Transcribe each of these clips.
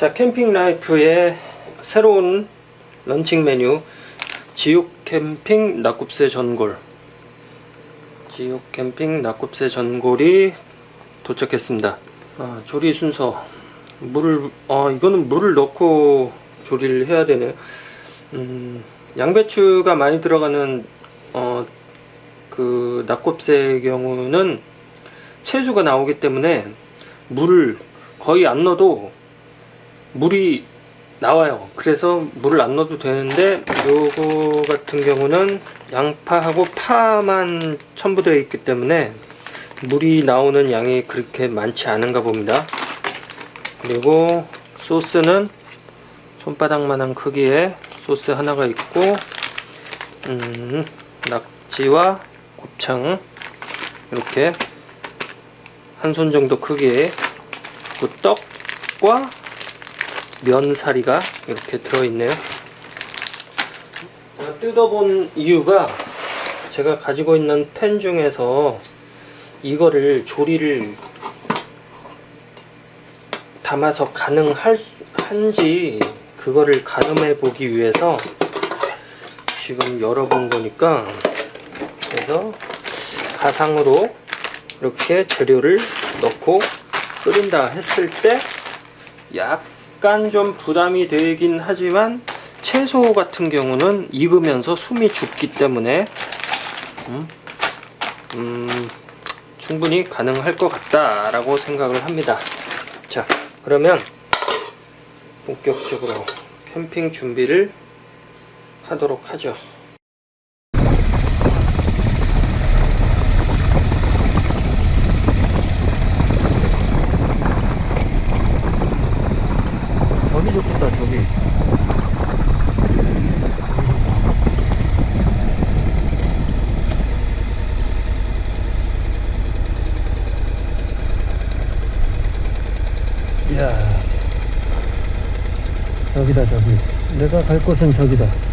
자 캠핑 라이프의 새로운 런칭 메뉴 지옥 캠핑 낙곱새 전골. 지옥 캠핑 낙곱새 전골이 도착했습니다. 아, 조리 순서. 물을 아 이거는 물을 넣고 조리를 해야 되네요. 음, 양배추가 많이 들어가는 어, 그 낙곱새의 경우는 채수가 나오기 때문에 물을 거의 안 넣어도 물이 나와요. 그래서 물을 안 넣어도 되는데 요거 같은 경우는 양파하고 파만 첨부되어 있기 때문에 물이 나오는 양이 그렇게 많지 않은가 봅니다. 그리고 소스는 손바닥만한 크기의 소스 하나가 있고 음, 낙지와 곱창 이렇게 한 손 정도 크기의 그 떡과 면사리가 이렇게 들어있네요. 제가 뜯어본 이유가 제가 가지고 있는 팬 중에서 이거를 조리를 담아서 가능한지 그거를 가늠해 보기 위해서 지금 열어본 거니까 그래서 가상으로 이렇게 재료를 넣고 끓인다 했을 때 약 간 좀 부담이 되긴 하지만 채소 같은 경우는 익으면서 숨이 죽기 때문에 음, 음, 충분히 가능할 것 같다 라고 생각을 합니다. 자 그러면 본격적으로 캠핑 준비를 하도록 하죠 저기 좋겠다 저기 이야 저기다 저기. 내가 갈 곳은 저기다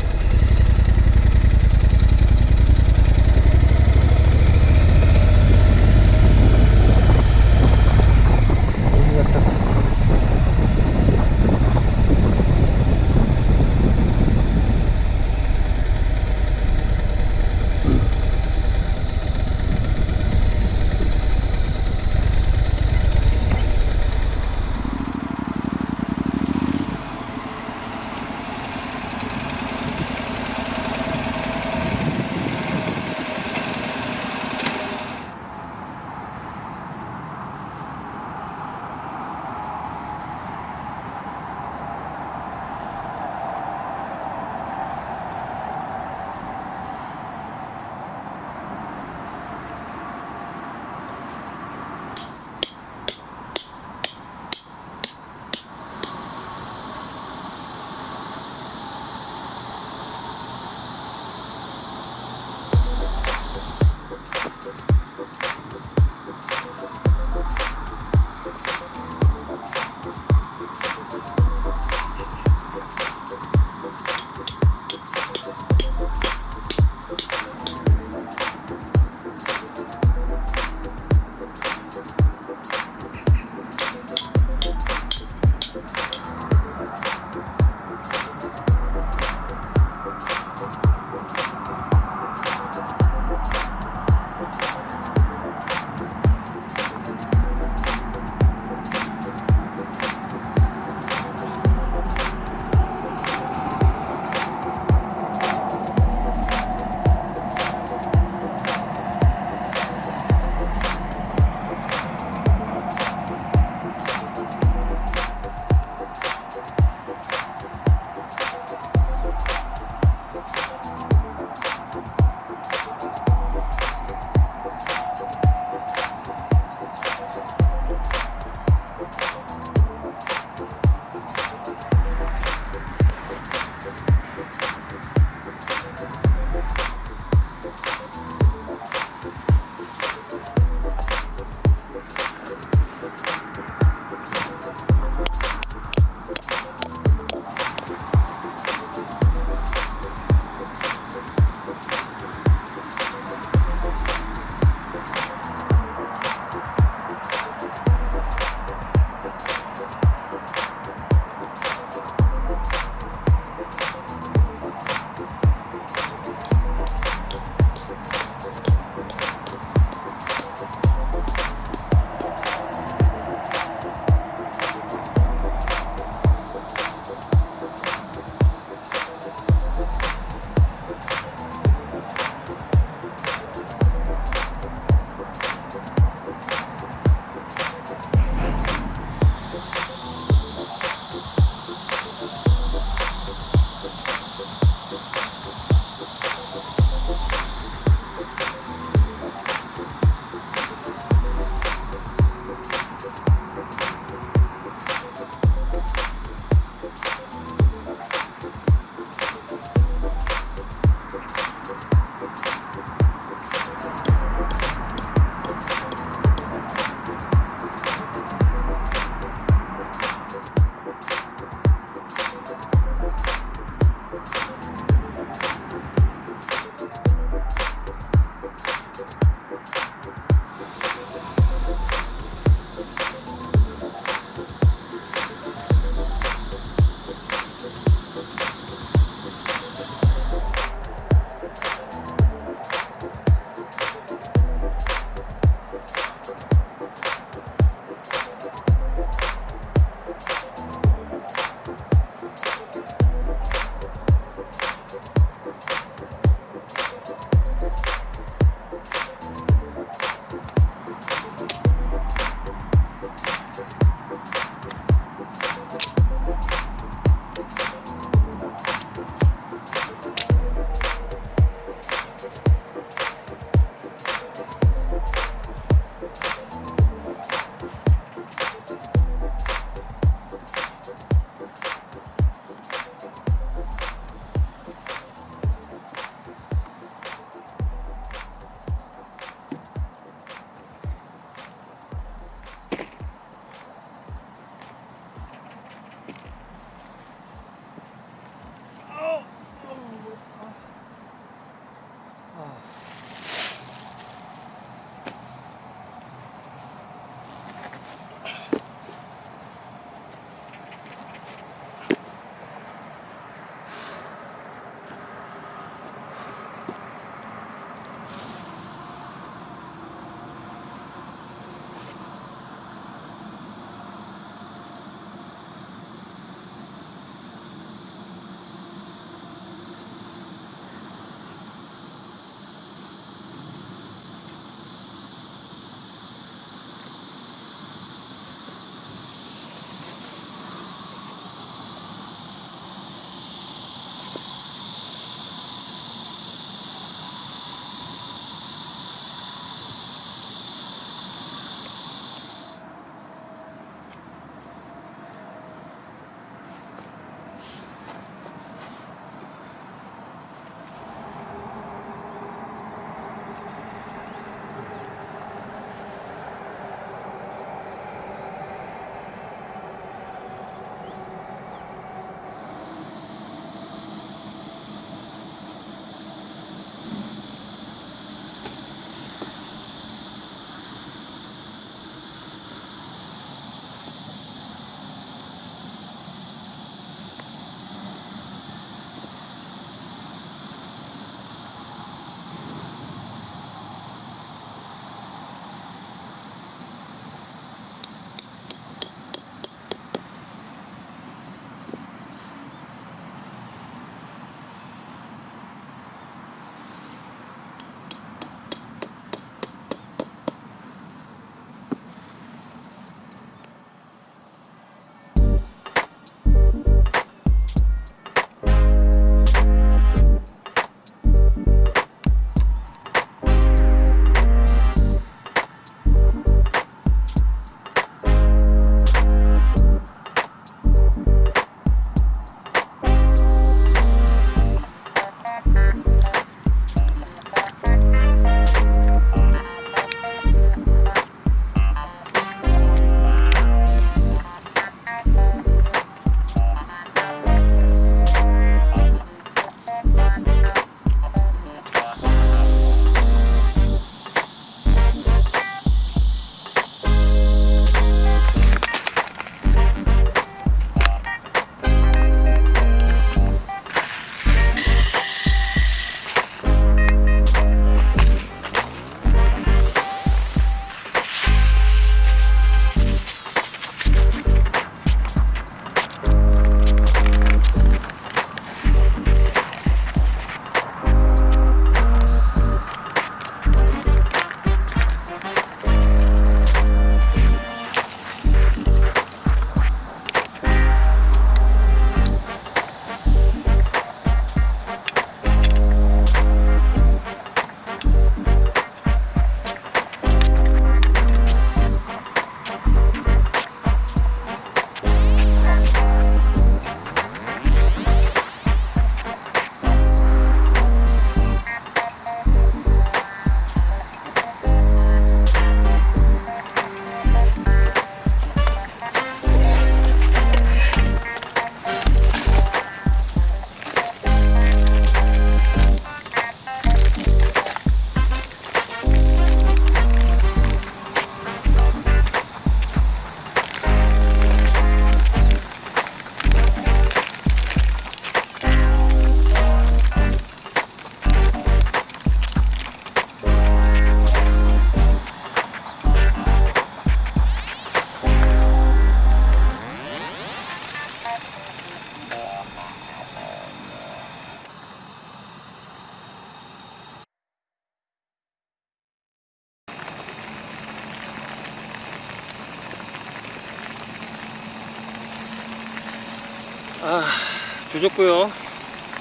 조졌고요.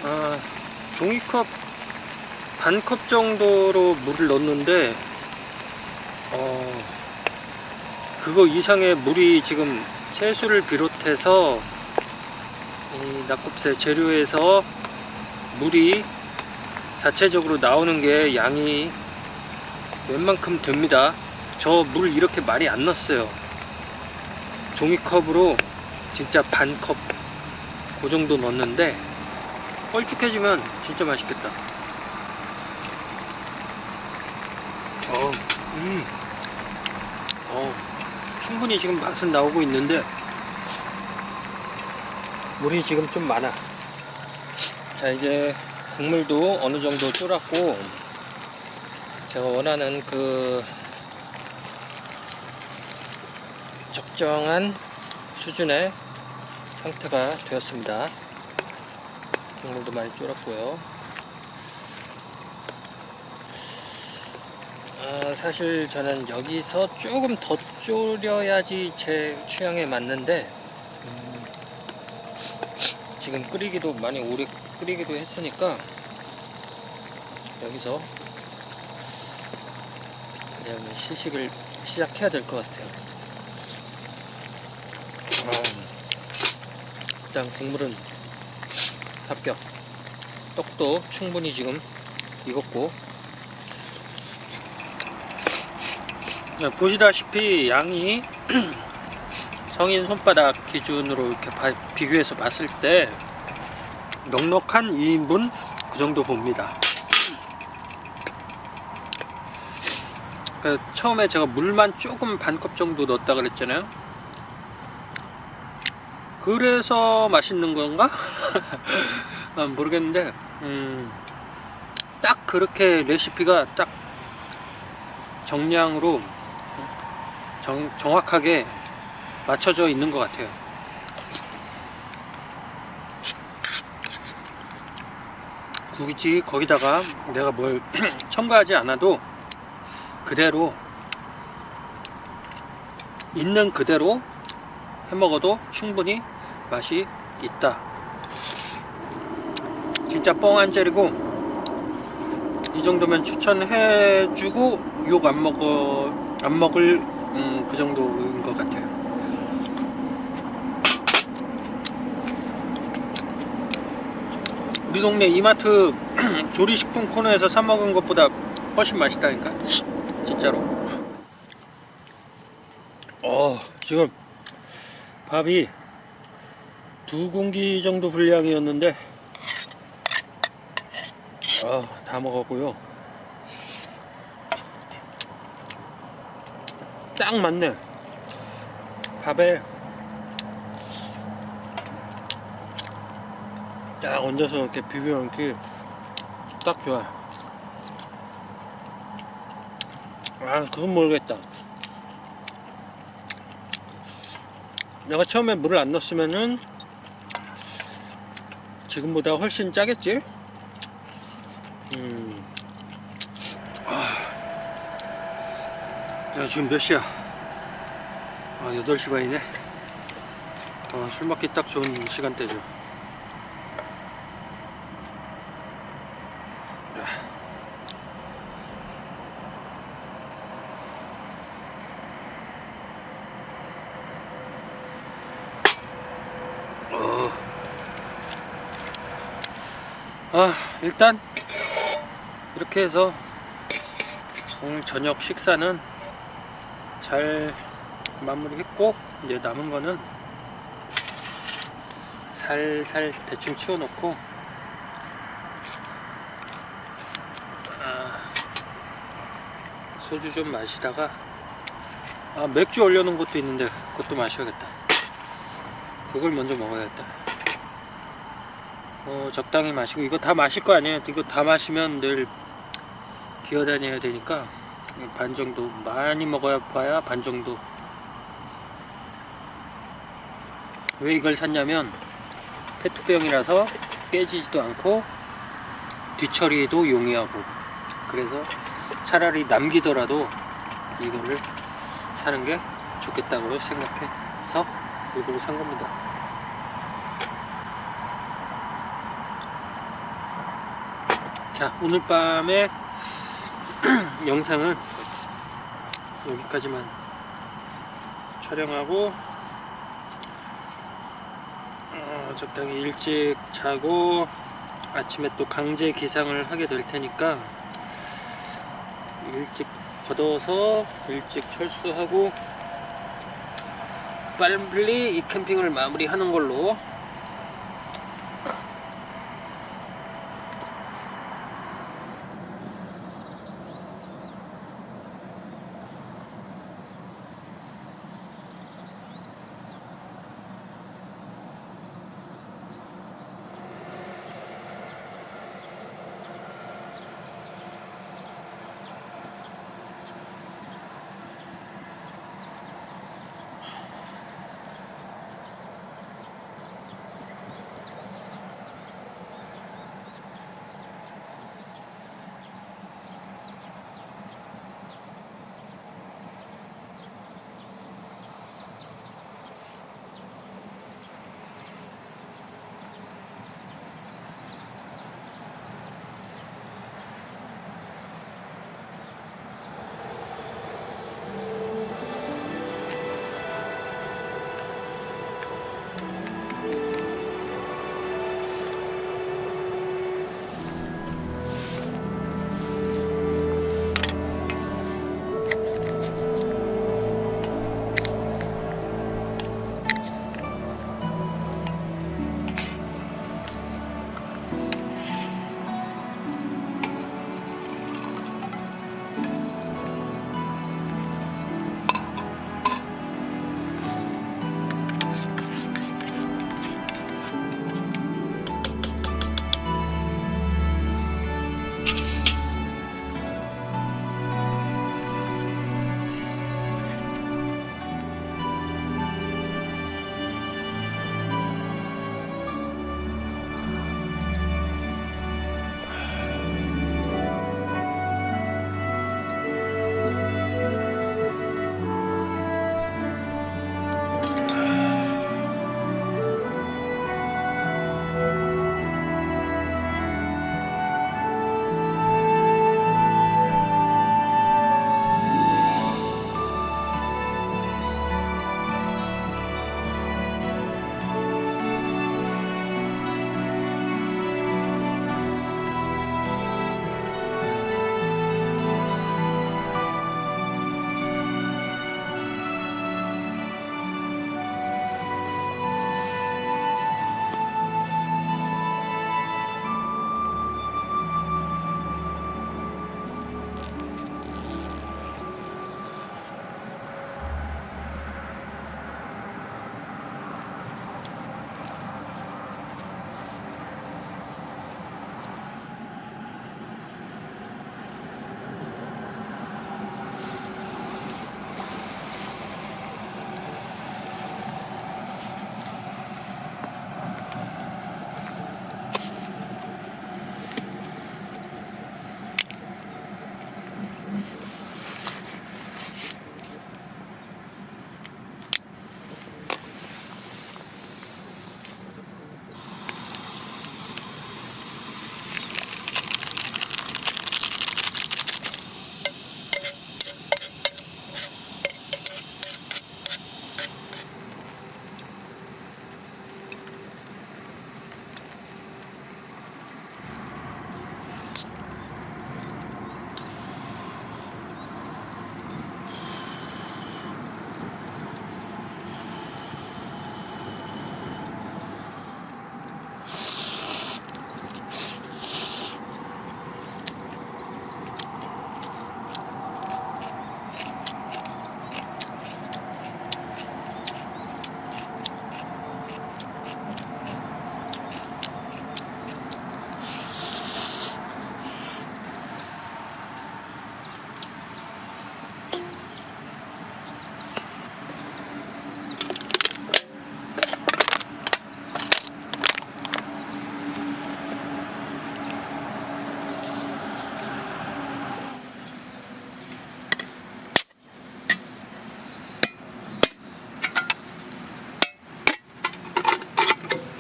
아, 종이컵 반 컵 정도로 물을 넣었는데 어, 그거 이상의 물이 지금 채수를 비롯해서 이 낙곱새 재료에서 물이 자체적으로 나오는 게 양이 웬만큼 됩니다. 저 물 이렇게 많이 안 넣었어요. 종이컵으로 진짜 반컵 그 정도 넣었는데 뻘쭉해지면 진짜 맛있겠다 어, 음. 어, 충분히 지금 맛은 나오고 있는데 물이 지금 좀 많아 자 이제 국물도 어느 정도 쫄았고 제가 원하는 그 적정한 수준의 상태가 되었습니다. 국물도 많이 쫄았고요. 아, 사실 저는 여기서 조금 더 졸여야지 제 취향에 맞는데 음, 지금 끓이기도 많이 오래 끓이기도 했으니까 여기서 그냥 시식을 시작해야 될 것 같아요 일단 국물은 합격. 떡도 충분히 지금 익었고. 자, 보시다시피 양이 성인 손바닥 기준으로 이렇게 바- 비교해서 봤을 때 넉넉한 2인분 그 정도 봅니다. 그 처음에 제가 물만 조금 반컵 정도 넣었다 그랬잖아요 그래서 맛있는 건가? 아, 모르겠는데 음, 딱 그렇게 레시피가 딱 정량으로 정, 정확하게 맞춰져 있는 것 같아요 굳이 거기다가 내가 뭘 첨가하지 않아도 그대로 있는 그대로 해먹어도 충분히 맛이 있다 진짜 뻥안 때리고 이 정도면 추천해주고 욕 안 먹어 안 먹을 음, 그 정도인 것 같아요. 우리 동네 이마트 조리식품 코너에서 사 먹은 것보다 훨씬 맛있다니까 진짜로. 어 지금 밥이 두 공기 정도 분량이었는데 아, 다 먹었고요. 딱 맞네. 밥에 딱 얹어서 이렇게 비벼 먹기 딱 좋아. 아, 그건 모르겠다. 내가 처음에 물을 안 넣었으면은 지금보다 훨씬 짜겠지? 음. 야, 지금 몇 시야? 아, 8시 반이네. 어, 술 먹기 딱 좋은 시간대죠. 야. 아, 일단 이렇게 해서 오늘 저녁 식사는 잘 마무리했고 이제 남은 거는 살살 대충 치워놓고 아, 소주 좀 마시다가 아, 맥주 올려놓은 것도 있는데 그것도 마셔야겠다. 그걸 먼저 먹어야겠다 어, 적당히 마시고 이거 다 마실 거 아니에요. 이거 다 마시면 내일 기어다녀야 되니까 반 정도 많이 먹어야 봐야 반 정도. 왜 이걸 샀냐면 페트병이라서 깨지지도 않고 뒤처리도 용이하고. 그래서 차라리 남기더라도 이거를 사는 게 좋겠다고 생각해서 이걸 산 겁니다 자 오늘 밤의 영상은 여기까지만 촬영하고 어, 적당히 일찍 자고 아침에 또 강제 기상을 하게 될 테니까 일찍 걷어서 일찍 철수하고 빨리 이 캠핑을 마무리하는 걸로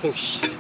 오